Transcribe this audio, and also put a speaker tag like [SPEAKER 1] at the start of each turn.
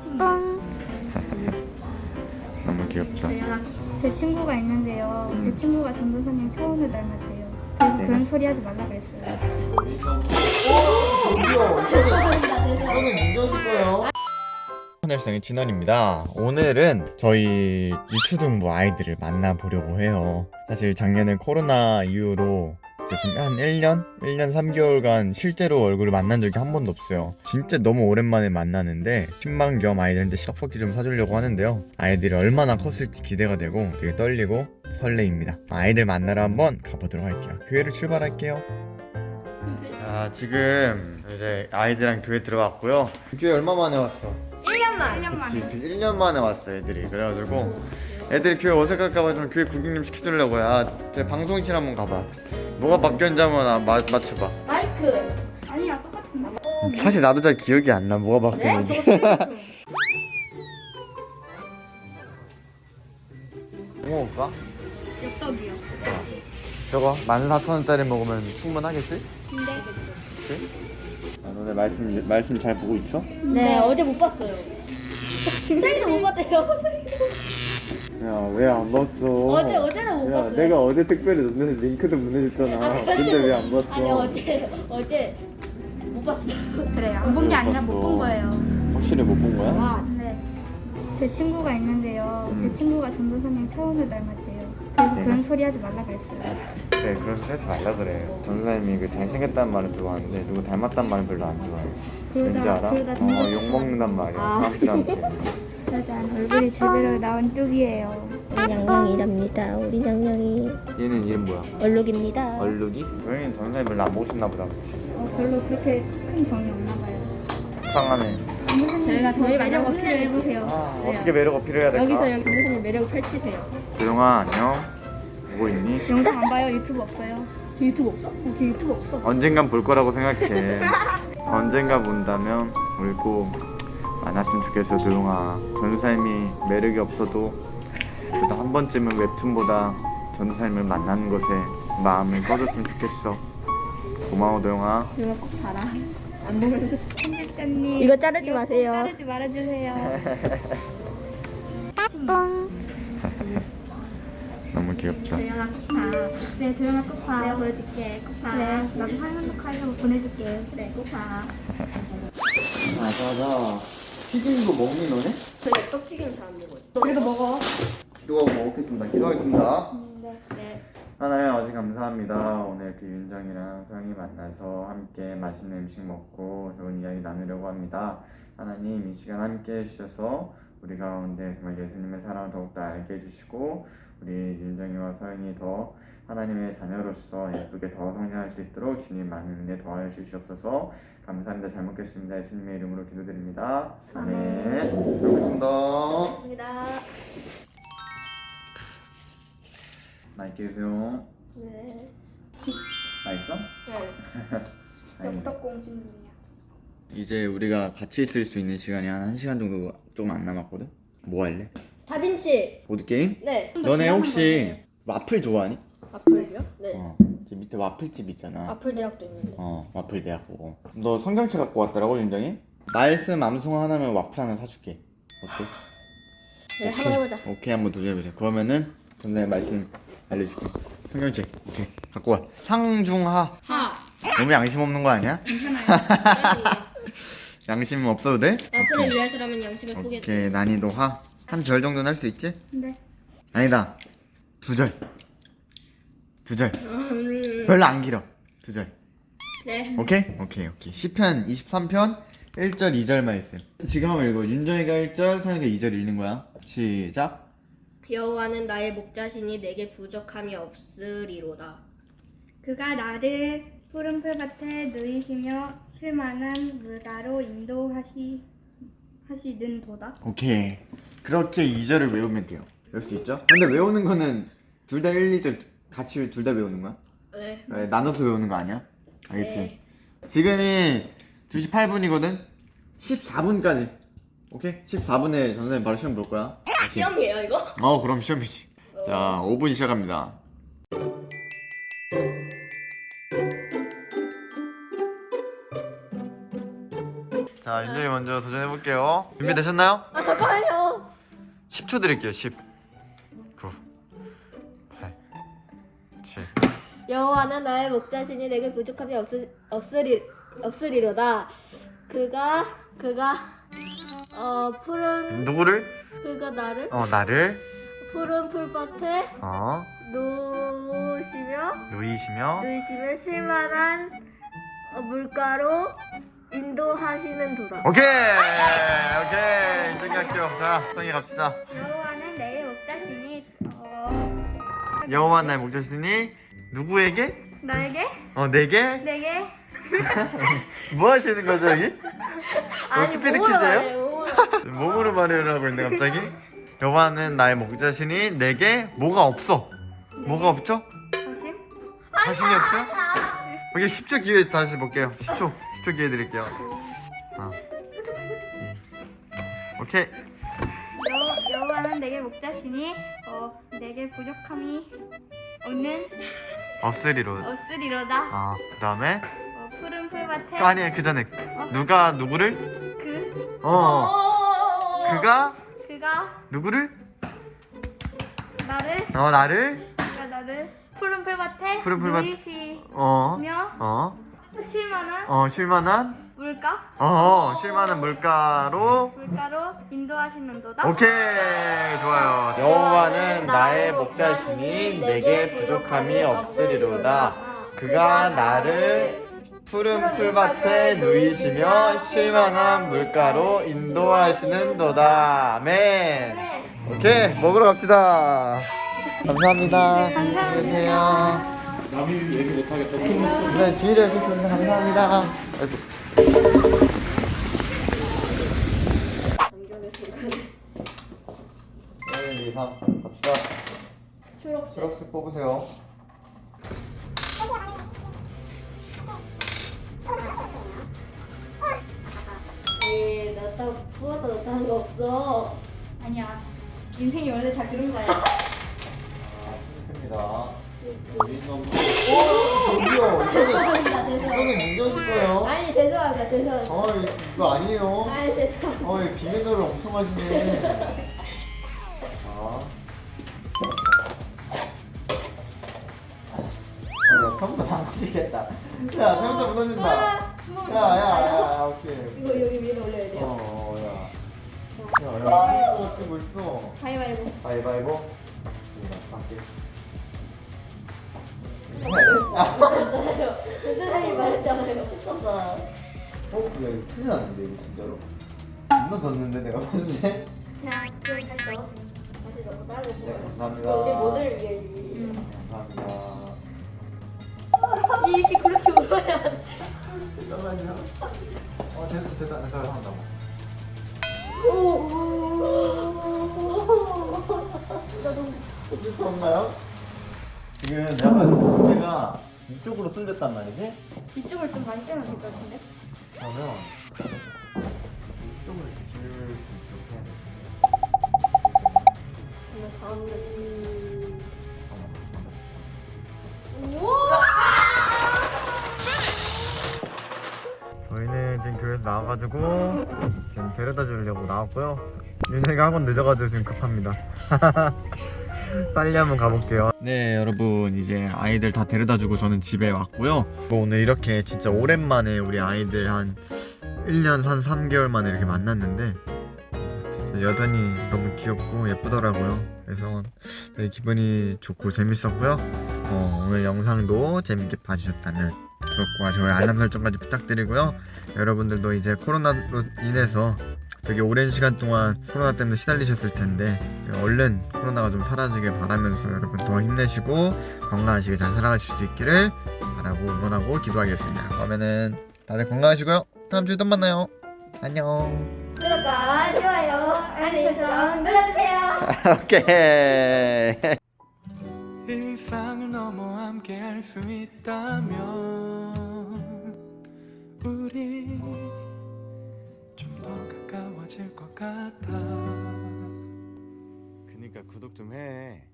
[SPEAKER 1] 너무 귀엽죠?
[SPEAKER 2] 제 친구가 있는데요. 제 친구가 전도사님 처음을 닮았대요.
[SPEAKER 1] 네,
[SPEAKER 2] 그런 소리 하지 말라 그랬어요.
[SPEAKER 1] 이거는 민정씨 거예요. 하늘성의 진원입니다. 오늘은 저희 유초등부 아이들을 만나보려고 해요. 사실 작년에 코로나 이후로 진짜 지금 한 1년? 1년 3개월간 실제로 얼굴을 만난 적이 한 번도 없어요. 진짜 너무 오랜만에 만나는데 신방 겸 아이들한테 떡볶이 좀 사주려고 하는데요. 아이들이 얼마나 컸을지 기대가 되고 되게 떨리고 설레입니다. 아이들 만나러 한번 가보도록 할게요. 교회를 출발할게요. 자 지금 이제 아이들이랑 교회 들어왔고요. 교회 얼마 만에 왔어?
[SPEAKER 2] 1년만.
[SPEAKER 1] 그치, 그 1년 만에 왔어 애들이 그래가지고 애들이 교회 어색할까봐 좀 교회 구경 좀 시켜주려고 야제 방송실 한번 가봐 뭐가 바뀌었는지 한번 아, 마, 맞춰봐
[SPEAKER 3] 마이크.
[SPEAKER 2] 아니야 똑같은데.
[SPEAKER 1] 사실 나도 잘 기억이 안 나 뭐가 바뀌었는지 뭐 먹을까?
[SPEAKER 2] 엽떡이요.
[SPEAKER 1] 저거 14,000원짜리 먹으면 충분하겠지?
[SPEAKER 2] 근데
[SPEAKER 1] 그치? 아, 너네 말씀, 말씀 잘 보고 있어?
[SPEAKER 3] 네, 어제 못 봤어요. 생이도 못 봤대요.
[SPEAKER 1] 야 왜 안 봤어
[SPEAKER 3] 어제 어제는 못
[SPEAKER 1] 야
[SPEAKER 3] 봤어요.
[SPEAKER 1] 내가 어제 특별히 너네 링크도 보내줬잖아 근데 왜 안 봤어
[SPEAKER 3] 아니 어제 어제 못 봤어.
[SPEAKER 2] 그래 안본 게 아니라 못 본 거예요.
[SPEAKER 1] 확실히 못 본 거야?
[SPEAKER 3] 와.
[SPEAKER 2] 네. 제 친구가 있는데요.
[SPEAKER 1] 음.
[SPEAKER 2] 제 친구가 전도사님 처음을 닮았대요. 그래서
[SPEAKER 1] 네.
[SPEAKER 2] 그런 소리 하지 말라 그랬어요.
[SPEAKER 1] 그래 그런 소리 하지 말라 그래 전사님이 그 잘생겼다는 말은 좋아하는데 누구 닮았다는 말은 별로 안 좋아해
[SPEAKER 2] 그러다-
[SPEAKER 1] 왠지 알아? 어 욕먹는단 말이야
[SPEAKER 3] 아.
[SPEAKER 1] 사람들한테
[SPEAKER 2] 짜잔 얼굴이 제대로 나온 뚝이에요.
[SPEAKER 3] 우리 양양이랍니다. 우리 양양이
[SPEAKER 1] 얘는 이름 뭐야?
[SPEAKER 3] 얼룩입니다.
[SPEAKER 1] 얼룩이? 고양이는 전사님 별로 안 보고 싶나 보다 그치?
[SPEAKER 2] 어, 별로 그렇게 큰 정이 없나 봐요.
[SPEAKER 1] 속상하네
[SPEAKER 3] 저희가 저희
[SPEAKER 2] 매력 어필을 해보세요.
[SPEAKER 1] 아
[SPEAKER 3] 네.
[SPEAKER 1] 어떻게 매력 어필해야 될까?
[SPEAKER 3] 여기서 여기 강대사님 매력을 펼치세요.
[SPEAKER 1] 조용아 안녕 보고 있니?
[SPEAKER 2] 영상 안 봐요? 유튜브 없어요?
[SPEAKER 3] 걔 유튜브 없어?
[SPEAKER 2] 어, 걔 유튜브 없어.
[SPEAKER 1] 언젠간 볼 거라고 생각해 언젠가 본다면 우리 꼭 만났으면 좋겠어 도용아 전사님이 매력이 없어도 그래도 한 번쯤은 웹툰보다 전사님을 만나는 것에 마음을 써줬으면 좋겠어 고마워 도용아
[SPEAKER 3] 이거 꼭 봐라. 안 보면
[SPEAKER 2] 편집자님
[SPEAKER 3] 이거 자르지
[SPEAKER 2] 이거 꼭
[SPEAKER 3] 마세요.
[SPEAKER 2] 자르지 말아주세요.
[SPEAKER 1] 너무 귀엽죠?
[SPEAKER 3] 도영아 코파.
[SPEAKER 2] 네, 도영아 꼭 봐.
[SPEAKER 3] 내가 보여줄게. 코파.
[SPEAKER 2] 네, 나도 화면 녹화하려고 보내줄게.
[SPEAKER 3] 그래 코파.
[SPEAKER 1] 맞아 맞아 튀긴 거 먹니 너네?
[SPEAKER 3] 저희 떡 튀기는 잘안 먹어요.
[SPEAKER 2] 그래도 먹어.
[SPEAKER 1] 기도하고 먹겠습니다 기도하겠습니다
[SPEAKER 2] 네.
[SPEAKER 3] 네.
[SPEAKER 1] 하나님 아버지 감사합니다. 오늘 그 윤정이랑 소영이 만나서 함께 맛있는 음식 먹고 좋은 이야기 나누려고 합니다. 하나님 이 시간 함께 해주셔서 우리 가운데 정말 예수님의 사랑을 더욱더 알게 해주시고 우리 윤정이와 소영이 더 하나님의 자녀로서 예쁘게 더 성장할 수 있도록 주님 많은 은혜 더하여 주시옵소서 감사합니다. 잘 먹겠습니다. 예수님의 이름으로 기도드립니다. 아멘.
[SPEAKER 3] 고맙습니다.
[SPEAKER 1] 맛있게 드세요.
[SPEAKER 3] 네.
[SPEAKER 1] 맛있어?
[SPEAKER 3] 네.
[SPEAKER 2] 공주님이야.
[SPEAKER 1] 이제 우리가 같이 있을 수 있는 시간이 한 1시간 정도 조금 안 남았거든? 뭐 할래?
[SPEAKER 3] 다빈치.
[SPEAKER 1] 보드게임?
[SPEAKER 3] 네.
[SPEAKER 1] 너네 혹시 와플 좋아하니?
[SPEAKER 3] 와플이요? 네.
[SPEAKER 1] 어. 저 밑에 와플집 있잖아.
[SPEAKER 3] 와플 대학도 있는데.
[SPEAKER 1] 어, 와플 대학 보고. 너 성경책 갖고 왔더라고, 윤정이? 말씀 암송 하나면 와플 하나 사줄게. 어때?
[SPEAKER 3] 네, 한번 해보자.
[SPEAKER 1] 오케이, 한번 도전해보자. 그러면은 전에 말씀 알려줄게. 성경책, 오케이. 갖고 와. 상중하.
[SPEAKER 3] 하.
[SPEAKER 1] 너무 양심 없는 거 아니야? 양심 없어도 돼?
[SPEAKER 3] 와플을 위해서라면 양심을 포기해.
[SPEAKER 1] 오케이, 난이도 하. 한 절 정도는 할 수 있지?
[SPEAKER 2] 네.
[SPEAKER 1] 아니다. 두 절. 두 절.
[SPEAKER 3] 음,
[SPEAKER 1] 별로 안 길어. 두 절.
[SPEAKER 3] 네.
[SPEAKER 1] 오케이? 오케이, 오케이. 10편 23편 1절 2절 말씀. 지금 한번 읽어. 윤정이가 1절, 사영이가 2절 읽는 거야. 시작.
[SPEAKER 3] 여호와는 나의 목자시니 내게 부족함이 없으리로다.
[SPEAKER 2] 그가 나를 푸른 풀밭에 누이시며 쉴만한 물가로 인도하시 하시는 도다.
[SPEAKER 1] 오케이. 그렇게 2절을 외우면 돼요. 외울 수 있죠? 근데 외우는 거는 둘 다 1, 2절 같이 둘 다 외우는 거야?
[SPEAKER 3] 네.
[SPEAKER 1] 네, 나눠서 외우는 거 아니야? 알겠지?
[SPEAKER 3] 네.
[SPEAKER 1] 지금이 2시 8분이거든? 14분까지. 오케이? 14분에 전선생님 바로 시험 볼 거야.
[SPEAKER 3] 시험이에요 이거?
[SPEAKER 1] 어, 그럼 시험이지. 자, 5분 시작합니다. 자, 자 윤정이 먼저 도전해볼게요 준비되셨나요?
[SPEAKER 3] 아 잠깐만요.
[SPEAKER 1] 10초 드릴게요 10 9 8 7
[SPEAKER 3] 여호와는 나의 목자신이 내게 부족함이 없으, 없으리 없으리로다. 그가 그가 어 푸른
[SPEAKER 1] 누구를?
[SPEAKER 3] 그가 나를
[SPEAKER 1] 어 나를
[SPEAKER 3] 푸른 풀밭에
[SPEAKER 1] 어
[SPEAKER 3] 놓으시며
[SPEAKER 1] 누이시며
[SPEAKER 3] 놓으시며 실만한 어, 물가로 인도하시는 도다.
[SPEAKER 1] 오케이 오케이 인정이 할게요 자 성이 갑시다
[SPEAKER 2] 여호와는 내 목자신이 어,
[SPEAKER 1] 여호와 나의 목자신이 누구에게?
[SPEAKER 2] 나에게
[SPEAKER 1] 어 내게?
[SPEAKER 2] 내게
[SPEAKER 1] 뭐 하시는 거죠 여기?
[SPEAKER 3] 아니
[SPEAKER 1] 스피드
[SPEAKER 3] 몸으로
[SPEAKER 1] 퀴즈예요?
[SPEAKER 3] 몸으로.
[SPEAKER 1] 하고 있는데 갑자기 여호와는 나의 목자신이 내게 뭐가 없어 뭐가 없죠?
[SPEAKER 2] 사실
[SPEAKER 1] 자신이 없어요? 오케이 10초 기회 다시 볼게요 10초 10초 기회 드릴게요. 어. 음. 오케이.
[SPEAKER 2] 여, 여호와는 내게 목자신이 어, 내게 부족함이 없는
[SPEAKER 1] 없으리로
[SPEAKER 2] 없으리로다.
[SPEAKER 1] 아 그다음에?
[SPEAKER 2] 어, 푸른 풀밭에
[SPEAKER 1] 아니 그 전에 누가 누구를?
[SPEAKER 2] 그?
[SPEAKER 1] 어. 그가?
[SPEAKER 2] 그가?
[SPEAKER 1] 누구를?
[SPEAKER 2] 나를?
[SPEAKER 1] 어 나를?
[SPEAKER 2] 그가 나를 푸른 풀밭에
[SPEAKER 1] 푸른 풀밭-
[SPEAKER 2] 누이시며
[SPEAKER 1] 어 어 어
[SPEAKER 2] 쉴만한?
[SPEAKER 1] 어, 쉴만한?
[SPEAKER 2] 물가?
[SPEAKER 1] 어 쉴만한 물가로?
[SPEAKER 2] 물가로 인도하시는도다?
[SPEAKER 1] 오케이 좋아요. 여호와는 나의 목자시니 내게 부족함이 없으리로다. 그가 나를 푸른 풀밭에 누이시며 쉴만한 물가로 인도하시는도다. 아멘. 오케이 먹으러 갑시다. 감사합니다.
[SPEAKER 2] 감사합니다.
[SPEAKER 1] 안녕히 계세요
[SPEAKER 4] 남이 얘기 못하겠다.
[SPEAKER 1] 네 주의를 하겠습니다 감사합니다 아이고. 일, 이, 삼, 갑시다
[SPEAKER 3] 초록색.
[SPEAKER 1] 초록색 뽑으세요
[SPEAKER 3] 에이 나딱 부어도 거 없어.
[SPEAKER 2] 아니야 인생이 원래 다 그런 거야
[SPEAKER 1] 아, 니다 여기 너무 오 저기요 이거는. 이거는 민경 씨 거예요
[SPEAKER 3] 아니 죄송합니다 죄송합니다.
[SPEAKER 1] 어 이거 아니에요
[SPEAKER 3] 아니 죄송합니다.
[SPEAKER 1] 어이 비밀노를 엄청 하시네 자 어, 야, 처음부터 안 쓰겠다. 야, 처음부터 무너진다. 야, 야, 야, 오케이.
[SPEAKER 3] 이거 여기 위에 올려야 돼요.
[SPEAKER 1] 어, 야. 야, 야, 이거 어떻게 벌써?
[SPEAKER 2] 가위바위보
[SPEAKER 1] 가위바위보. 함께.
[SPEAKER 3] 말했 잖아요. 선생님 말했잖아요.
[SPEAKER 1] 어, 야, 이거 큰일 났는데, 이거 진짜로? 겁나 졌는데, 내가 봤는데?
[SPEAKER 3] 좀 했어. 다시 너무 따로
[SPEAKER 1] 네,
[SPEAKER 3] 보여.
[SPEAKER 1] 감사합니다.
[SPEAKER 3] 우리 모두를 위해 이
[SPEAKER 1] 감사합니다.
[SPEAKER 3] 입이 그렇게 울어야 돼.
[SPEAKER 1] 잠깐만요. 어, 됐다, 됐다. 됐다, 한다.
[SPEAKER 3] 나 너무
[SPEAKER 1] 좋은가요? 지금 약간 무게가 이쪽으로 쏠렸단 말이지?
[SPEAKER 2] 이쪽을 좀 많이 빼면 될 것 같은데
[SPEAKER 1] 그러면 이쪽을 이렇게 줄 이렇게 해야 돼.
[SPEAKER 3] 정말 다음
[SPEAKER 1] 저희는 지금 교회에서 나와가지고 지금 데려다 주려고 나왔고요. 윤정이가 학원 늦어가지고 지금 급합니다. 빨리 한번 가볼게요. 네, 여러분 이제 아이들 다 데려다주고 저는 집에 왔고요. 오늘 이렇게 진짜 오랜만에 우리 아이들 한 1년 한 3개월 만에 이렇게 만났는데 진짜 여전히 너무 귀엽고 예쁘더라고요. 그래서 되게 기분이 좋고 재밌었고요. 어, 오늘 영상도 재밌게 봐주셨다면 구독과 좋아요 알람 설정까지 부탁드리고요. 여러분들도 이제 코로나로 인해서 되게 오랜 시간 동안 코로나 때문에 시달리셨을 텐데 얼른 코로나가 좀 사라지길 바라면서 여러분 더 힘내시고 건강하시게 잘 살아가실 수 있기를 바라고 응원하고 기도하겠습니다. 그러면은 다들 건강하시고요. 다음 주에 또 만나요. 안녕.
[SPEAKER 3] 구독과 좋아요, 알림 설정 눌러주세요.
[SPEAKER 1] 오케이.
[SPEAKER 4] 일상을 넘어 함께 할 수 있다면 우리 가까워질 것 같아
[SPEAKER 1] 그니까 구독 좀 해.